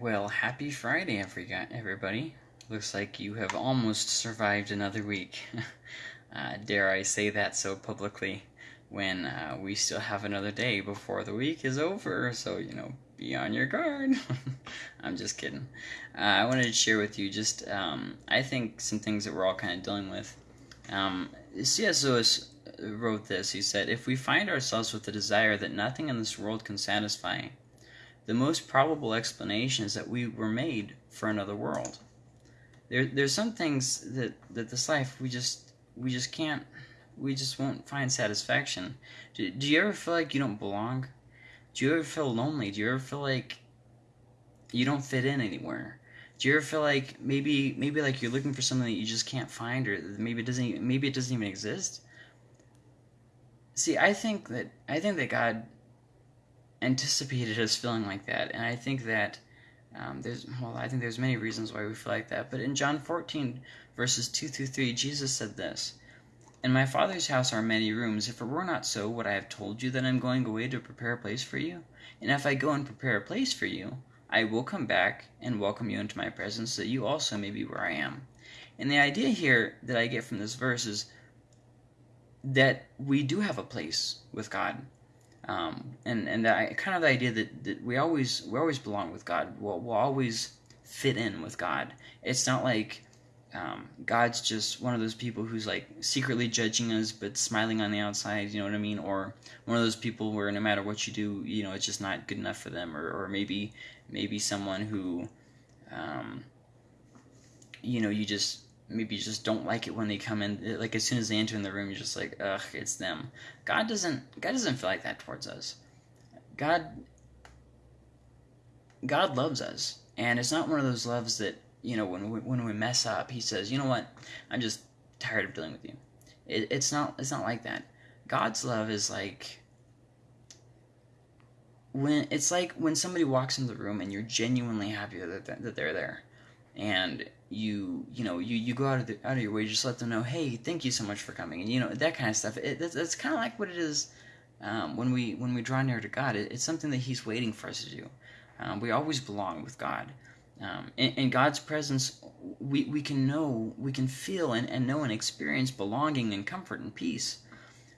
Well, happy Friday, everybody. Looks like you have almost survived another week. uh, dare I say that so publicly when uh, we still have another day before the week is over, so, you know, be on your guard. I'm just kidding. Uh, I wanted to share with you just, um, I think, some things that we're all kind of dealing with. Um, C.S. Lewis wrote this. He said, If we find ourselves with the desire that nothing in this world can satisfy, the most probable explanation is that we were made for another world. There, there's some things that, that this life we just we just can't we just won't find satisfaction. Do, do you ever feel like you don't belong? Do you ever feel lonely? Do you ever feel like you don't fit in anywhere? Do you ever feel like maybe maybe like you're looking for something that you just can't find, or maybe it doesn't maybe it doesn't even exist? See, I think that I think that God anticipated us feeling like that, and I think that um, there's well, I think there's many reasons why we feel like that. But in John 14 verses 2 through 3, Jesus said this. In my Father's house are many rooms. If it were not so, would I have told you that I'm going away to prepare a place for you? And if I go and prepare a place for you, I will come back and welcome you into my presence, so that you also may be where I am. And the idea here that I get from this verse is that we do have a place with God. Um, and and that kind of the idea that, that we always we always belong with God. We'll, we'll always fit in with God. It's not like um, God's just one of those people who's like secretly judging us but smiling on the outside. You know what I mean? Or one of those people where no matter what you do, you know it's just not good enough for them. Or or maybe maybe someone who, um, you know, you just maybe you just don't like it when they come in like as soon as they enter in the room you're just like ugh it's them. God doesn't god doesn't feel like that towards us. God god loves us. And it's not one of those loves that you know when we, when we mess up he says you know what? I'm just tired of dealing with you. It, it's not it's not like that. God's love is like when it's like when somebody walks in the room and you're genuinely happy that, that they're there. And you you know you, you go out of the, out of your way just let them know hey thank you so much for coming and you know that kind of stuff. It, that's, that's kind of like what it is um, when we when we draw near to God it, it's something that He's waiting for us to do. Um, we always belong with God. Um, in, in, God's presence we, we can know we can feel and, and know and experience belonging and comfort and peace.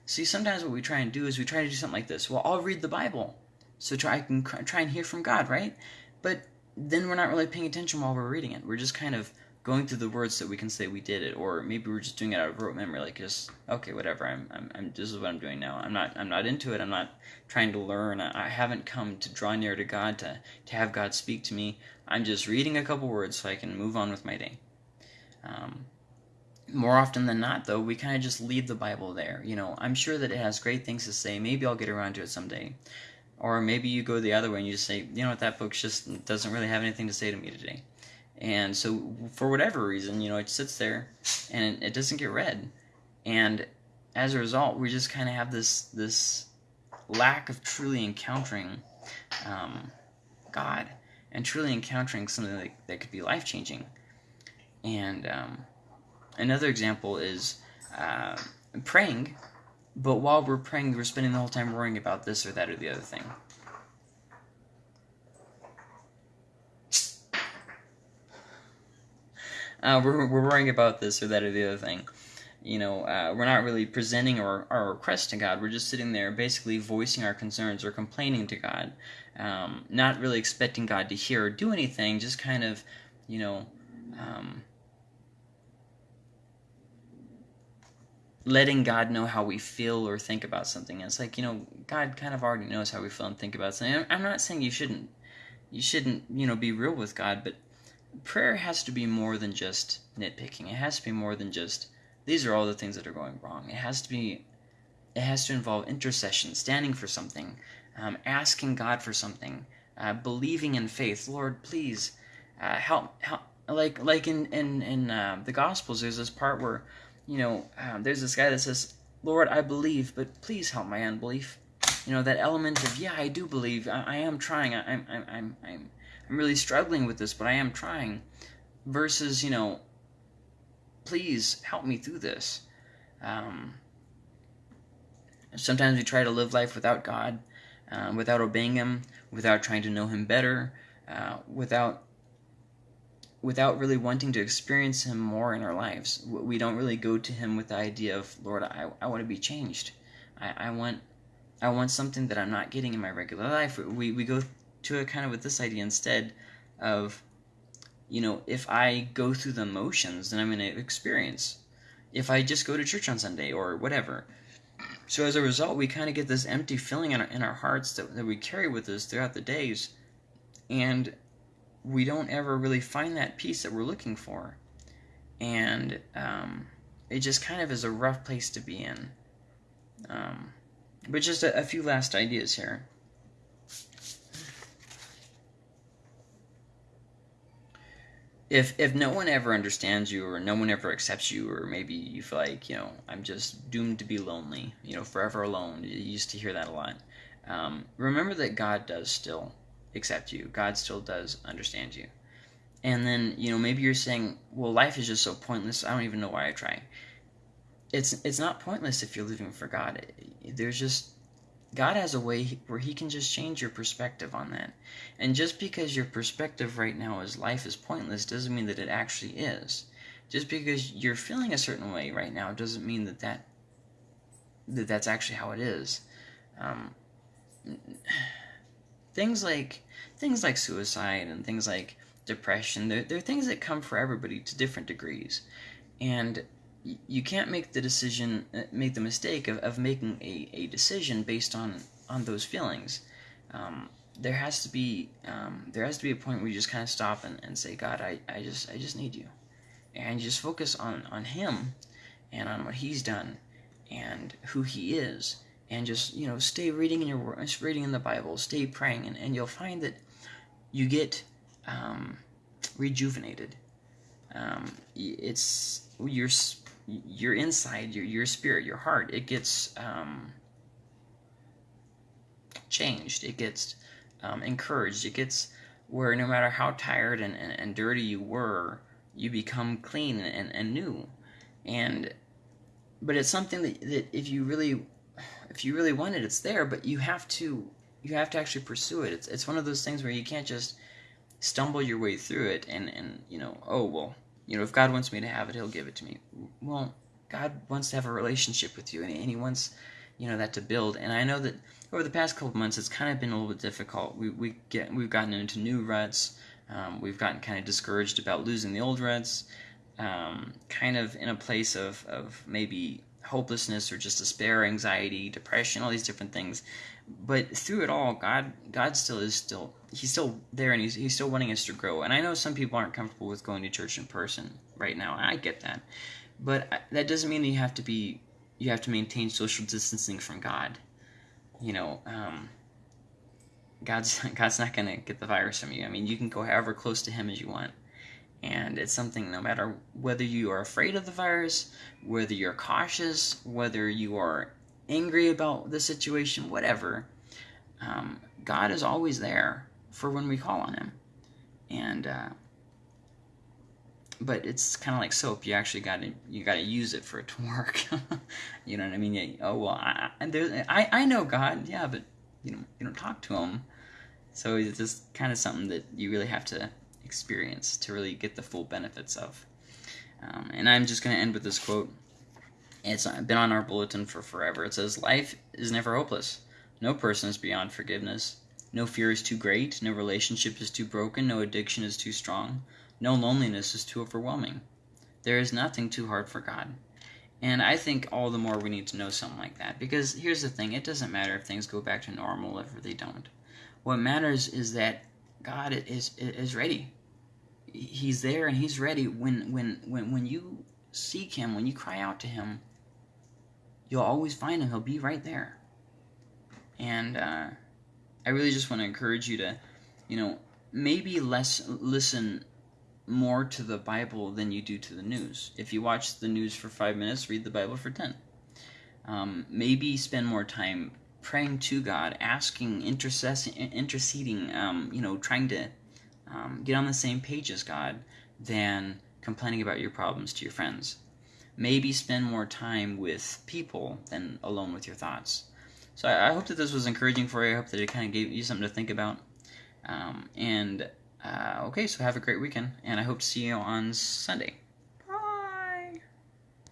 See sometimes what we try and do is we try to do something like this. Well I'll read the Bible. So try I can try and hear from God right? But then we're not really paying attention while we're reading it. We're just kind of going through the words so we can say we did it, or maybe we're just doing it out of rote memory, like just okay, whatever. I'm, I'm, I'm this is what I'm doing now. I'm not, I'm not into it. I'm not trying to learn. I haven't come to draw near to God to to have God speak to me. I'm just reading a couple words so I can move on with my day. Um, more often than not, though, we kind of just leave the Bible there. You know, I'm sure that it has great things to say. Maybe I'll get around to it someday. Or maybe you go the other way and you just say, you know what, that book just doesn't really have anything to say to me today. And so, for whatever reason, you know, it sits there and it doesn't get read. And as a result, we just kind of have this this lack of truly encountering um, God and truly encountering something that, that could be life changing. And um, another example is uh, praying but while we're praying, we're spending the whole time worrying about this or that or the other thing. Uh, we're, we're worrying about this or that or the other thing. You know, uh, we're not really presenting our, our request to God. We're just sitting there basically voicing our concerns or complaining to God. Um, not really expecting God to hear or do anything, just kind of, you know, um, letting God know how we feel or think about something. it's like, you know, God kind of already knows how we feel and think about something. I'm not saying you shouldn't, you shouldn't, you know, be real with God, but prayer has to be more than just nitpicking. It has to be more than just, these are all the things that are going wrong. It has to be, it has to involve intercession, standing for something, um, asking God for something, uh, believing in faith. Lord, please uh, help, help. Like, like in in in uh, the Gospels, there's this part where you know, um, there's this guy that says, Lord, I believe, but please help my unbelief. You know, that element of, yeah, I do believe, I, I am trying, I, I'm, I'm, I'm, I'm, really struggling with this, but I am trying. Versus, you know, please help me through this. Um, sometimes we try to live life without God, um, without obeying Him, without trying to know Him better. uh, without without really wanting to experience him more in our lives. We don't really go to him with the idea of, Lord, I, I want to be changed. I, I want I want something that I'm not getting in my regular life. We, we go to it kind of with this idea instead of, you know, if I go through the motions, then I'm going to experience. If I just go to church on Sunday or whatever. So as a result, we kind of get this empty feeling in our, in our hearts that, that we carry with us throughout the days. And we don't ever really find that peace that we're looking for. And um, it just kind of is a rough place to be in. Um, but just a, a few last ideas here. if if no one ever understands you or no one ever accepts you or maybe you feel like you know i'm just doomed to be lonely you know forever alone you used to hear that a lot um, remember that god does still accept you. God still does understand you. And then, you know, maybe you're saying, well, life is just so pointless. I don't even know why I try. It's it's not pointless if you're living for God. There's just God has a way where he can just change your perspective on that. And just because your perspective right now is life is pointless doesn't mean that it actually is. Just because you're feeling a certain way right now doesn't mean that that, that that's actually how it is. Um, things like things like suicide and things like depression they're, they're things that come for everybody to different degrees. And you can't make the decision uh, make the mistake of, of making a, a decision based on on those feelings. Um, there has to be um, there has to be a point where you just kind of stop and, and say god I, I just i just need you. And just focus on on him and on what he's done and who he is and just you know stay reading in your reading in the Bible, stay praying, and, and you'll find that you get um, rejuvenated. Um, it's your your inside, your your spirit, your heart. It gets um, changed. It gets um, encouraged. It gets where no matter how tired and, and, and dirty you were, you become clean and, and new. And but it's something that, that if you really if you really want it, it's there, but you have to you have to actually pursue it. It's it's one of those things where you can't just stumble your way through it and and you know oh well you know if God wants me to have it, He'll give it to me. Well, God wants to have a relationship with you, and, He wants you know that to build. And I know that over the past couple months, it's kind of been a little bit difficult. We we get we've gotten into new ruts. Um, we've gotten kind of discouraged about losing the old ruts. Um, kind of in a place of, of maybe hopelessness or just despair, anxiety, depression, all these different things. But through it all, God God still is still He's still there and He's He's still wanting us to grow. And I know some people aren't comfortable with going to church in person right now. I get that, but that doesn't mean that you have to be you have to maintain social distancing from God. You know, um, God's God's not gonna get the virus from you. I mean, you can go however close to Him as you want. And it's something no matter whether you are afraid of the virus, whether you're cautious, whether you are angry about the situation, whatever, um, God is always there for when we call on Him. And, uh, but it's kind of like soap. You actually got to you got to use it for it to work. you know what I mean? Yeah, oh well, I, I I know God, yeah, but you know you don't talk to Him, so it's just kind of something that you really have to experience to really get the full benefits of. Um, and I'm just going to end with this quote. It's been on our bulletin for forever. It says, Life is never hopeless. No person is beyond forgiveness. No fear is too great. No relationship is too broken. No addiction is too strong. No loneliness is too overwhelming. There is nothing too hard for God. And I think all the more we need to know something like that. Because here's the thing it doesn't matter if things go back to normal if they don't. What matters is that God is, is ready he's there and he's ready. When when when when you seek him when you cry out to him you'll always find him. He'll be right there. And uh, i really just want to encourage you to you know maybe less listen more to the bible than you do to the news. If you watch the news for five minutes read the bible for ten. Um, maybe spend more time praying to god asking intercessing interceding um, you know trying to um, get on the same page as God than complaining about your problems to your friends. Maybe spend more time with people than alone with your thoughts. So I, I hope that this was encouraging for you. I hope that it kind of gave you something to think about. Um, and uh, okay, so have a great weekend, and I hope to see you on Sunday.